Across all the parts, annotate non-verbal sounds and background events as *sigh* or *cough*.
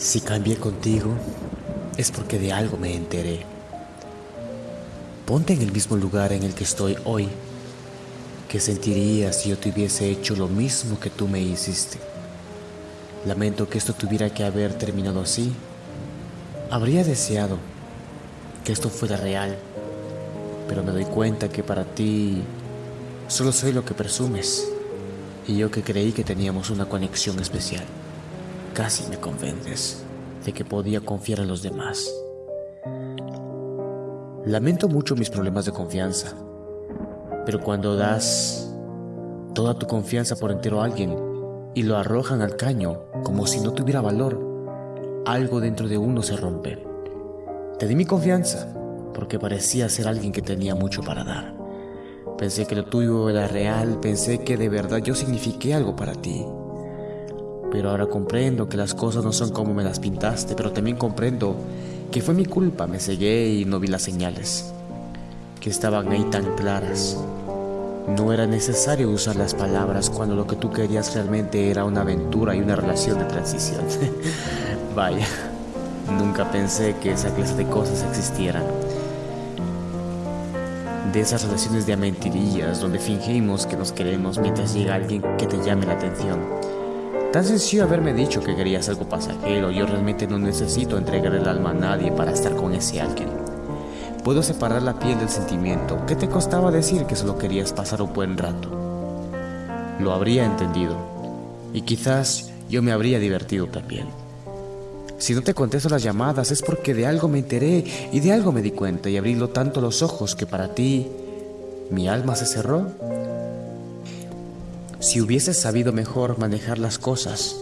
Si cambié contigo, es porque de algo me enteré. Ponte en el mismo lugar en el que estoy hoy. ¿Qué sentirías si yo te hubiese hecho lo mismo que tú me hiciste? Lamento que esto tuviera que haber terminado así. Habría deseado que esto fuera real, pero me doy cuenta que para ti solo soy lo que presumes y yo que creí que teníamos una conexión especial. Casi me convences de que podía confiar en los demás. Lamento mucho mis problemas de confianza, pero cuando das toda tu confianza por entero a alguien y lo arrojan al caño como si no tuviera valor, algo dentro de uno se rompe. Te di mi confianza porque parecía ser alguien que tenía mucho para dar. Pensé que lo tuyo era real, pensé que de verdad yo signifiqué algo para ti. Pero ahora comprendo que las cosas no son como me las pintaste, pero también comprendo que fue mi culpa, me cegué y no vi las señales, que estaban ahí tan claras. No era necesario usar las palabras cuando lo que tú querías realmente era una aventura y una relación de transición. *laughs* Vaya, nunca pensé que esa clase de cosas existieran. De esas relaciones de mentirillas donde fingimos que nos queremos mientras llega alguien que te llame la atención Tan sencillo haberme dicho que querías algo pasajero, yo realmente no necesito entregar el alma a nadie para estar con ese alguien. Puedo separar la piel del sentimiento. ¿Qué te costaba decir que solo querías pasar un buen rato? Lo habría entendido. Y quizás yo me habría divertido también. Si no te contesto las llamadas es porque de algo me enteré y de algo me di cuenta y abrí tanto los ojos que para ti mi alma se cerró si hubieses sabido mejor manejar las cosas,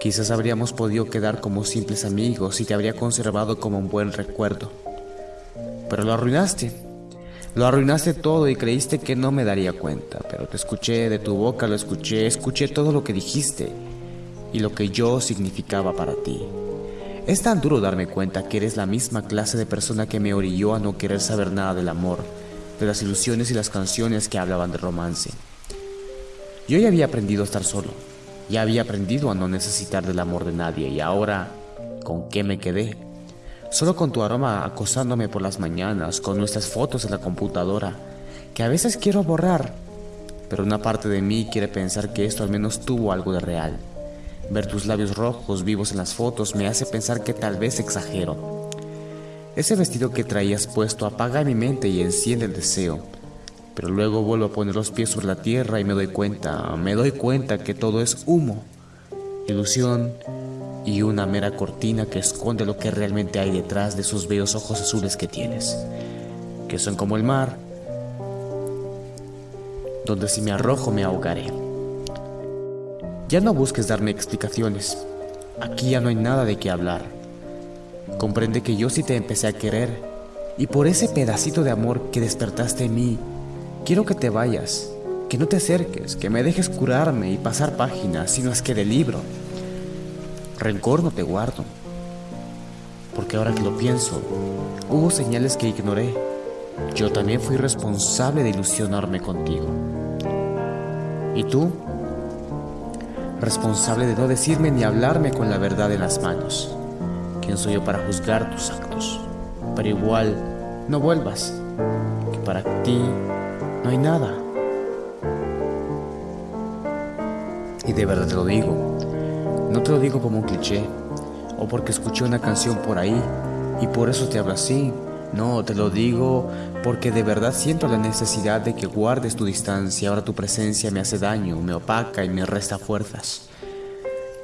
quizás habríamos podido quedar como simples amigos y te habría conservado como un buen recuerdo. Pero lo arruinaste. Lo arruinaste todo y creíste que no me daría cuenta, pero te escuché de tu boca, lo escuché, escuché todo lo que dijiste y lo que yo significaba para ti. Es tan duro darme cuenta que eres la misma clase de persona que me orilló a no querer saber nada del amor, de las ilusiones y las canciones que hablaban de romance. Yo ya había aprendido a estar solo, ya había aprendido a no necesitar del amor de nadie y ahora, ¿con qué me quedé? Solo con tu aroma acosándome por las mañanas, con nuestras fotos en la computadora, que a veces quiero borrar, pero una parte de mí quiere pensar que esto al menos tuvo algo de real. Ver tus labios rojos vivos en las fotos me hace pensar que tal vez exagero. Ese vestido que traías puesto apaga mi mente y enciende el deseo pero luego vuelvo a poner los pies sobre la tierra y me doy cuenta, me doy cuenta que todo es humo, ilusión y una mera cortina que esconde lo que realmente hay detrás de esos bellos ojos azules que tienes, que son como el mar, donde si me arrojo me ahogaré. Ya no busques darme explicaciones, aquí ya no hay nada de qué hablar. Comprende que yo sí te empecé a querer y por ese pedacito de amor que despertaste en mí, Quiero que te vayas, que no te acerques, que me dejes curarme y pasar páginas, sino es que de libro. Rencor no te guardo, porque ahora que lo pienso, hubo señales que ignoré. Yo también fui responsable de ilusionarme contigo. ¿Y tú? Responsable de no decirme ni hablarme con la verdad en las manos. ¿Quién soy yo para juzgar tus actos? Pero igual, no vuelvas, que para ti no hay nada. Y de verdad te lo digo. No te lo digo como un cliché o porque escuché una canción por ahí y por eso te hablo así. No, te lo digo porque de verdad siento la necesidad de que guardes tu distancia. Ahora tu presencia me hace daño, me opaca y me resta fuerzas.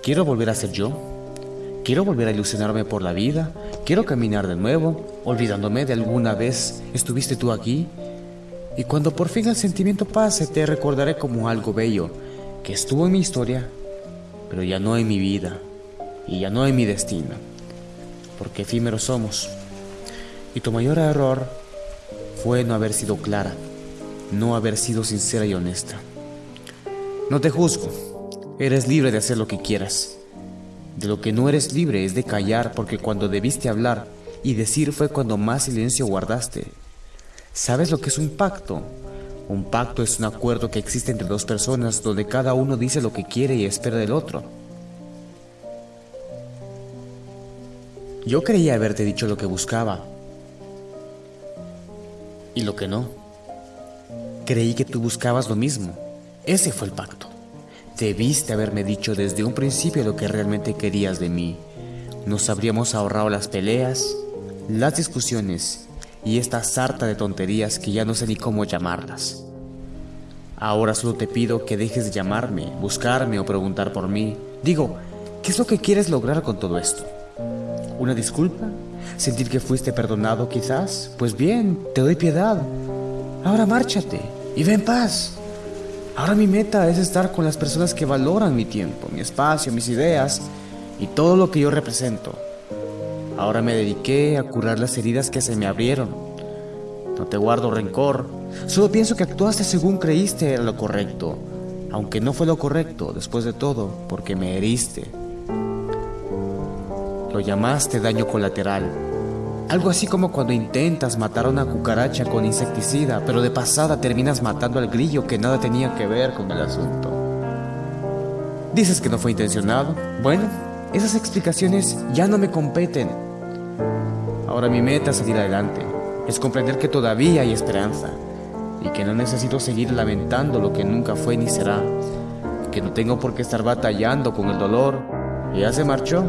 Quiero volver a ser yo. Quiero volver a ilusionarme por la vida. Quiero caminar de nuevo, olvidándome de alguna vez estuviste tú aquí y cuando por fin el sentimiento pase, te recordaré como algo bello que estuvo en mi historia, pero ya no en mi vida y ya no en mi destino, porque efímeros somos. Y tu mayor error fue no haber sido clara, no haber sido sincera y honesta. No te juzgo, eres libre de hacer lo que quieras. De lo que no eres libre es de callar porque cuando debiste hablar y decir fue cuando más silencio guardaste ¿Sabes lo que es un pacto? Un pacto es un acuerdo que existe entre dos personas donde cada uno dice lo que quiere y espera del otro. Yo creía haberte dicho lo que buscaba y lo que no. Creí que tú buscabas lo mismo. Ese fue el pacto. Debiste haberme dicho desde un principio lo que realmente querías de mí. Nos habríamos ahorrado las peleas, las discusiones y esta sarta de tonterías que ya no sé ni cómo llamarlas. Ahora solo te pido que dejes de llamarme, buscarme o preguntar por mí. Digo, ¿qué es lo que quieres lograr con todo esto? ¿Una disculpa? ¿Sentir que fuiste perdonado quizás? Pues bien, te doy piedad. Ahora márchate y ve en paz. Ahora mi meta es estar con las personas que valoran mi tiempo, mi espacio, mis ideas y todo lo que yo represento. Ahora me dediqué a curar las heridas que se me abrieron. No te guardo rencor, solo pienso que actuaste según creíste era lo correcto, aunque no fue lo correcto después de todo, porque me heriste. Lo llamaste daño colateral, algo así como cuando intentas matar a una cucaracha con insecticida, pero de pasada terminas matando al grillo que nada tenía que ver con el asunto. Dices que no fue intencionado. Bueno, esas explicaciones ya no me competen. Ahora mi meta es salir adelante, es comprender que todavía hay esperanza y que no necesito seguir lamentando lo que nunca fue ni será, que no tengo por qué estar batallando con el dolor ya se marchó.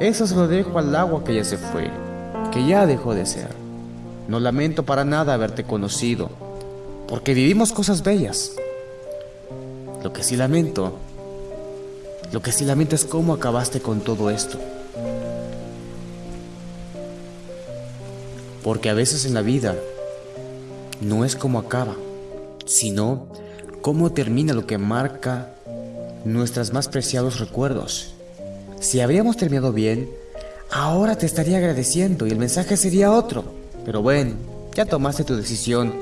Eso se lo dejo al agua que ya se fue, que ya dejó de ser. No lamento para nada haberte conocido, porque vivimos cosas bellas. Lo que sí lamento, lo que sí lamento es cómo acabaste con todo esto. Porque a veces en la vida no es como acaba, sino cómo termina lo que marca nuestros más preciados recuerdos. Si habríamos terminado bien, ahora te estaría agradeciendo y el mensaje sería otro. Pero bueno, ya tomaste tu decisión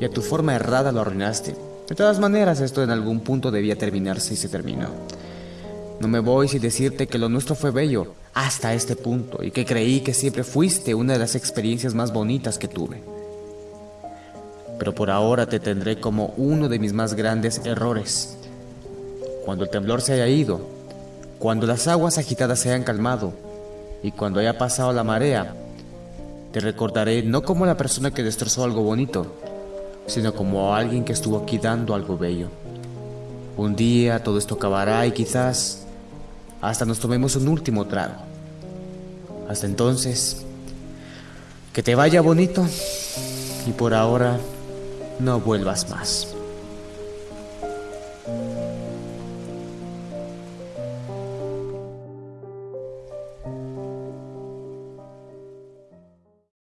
y a tu forma errada lo arruinaste. De todas maneras, esto en algún punto debía terminarse y se terminó. No me voy sin decirte que lo nuestro fue bello, hasta este punto y que creí que siempre fuiste una de las experiencias más bonitas que tuve. Pero por ahora te tendré como uno de mis más grandes errores. Cuando el temblor se haya ido, cuando las aguas agitadas se hayan calmado y cuando haya pasado la marea, te recordaré no como la persona que destrozó algo bonito, sino como alguien que estuvo aquí dando algo bello. Un día todo esto acabará y quizás hasta nos tomemos un último trago. Hasta entonces, que te vaya bonito y por ahora no vuelvas más.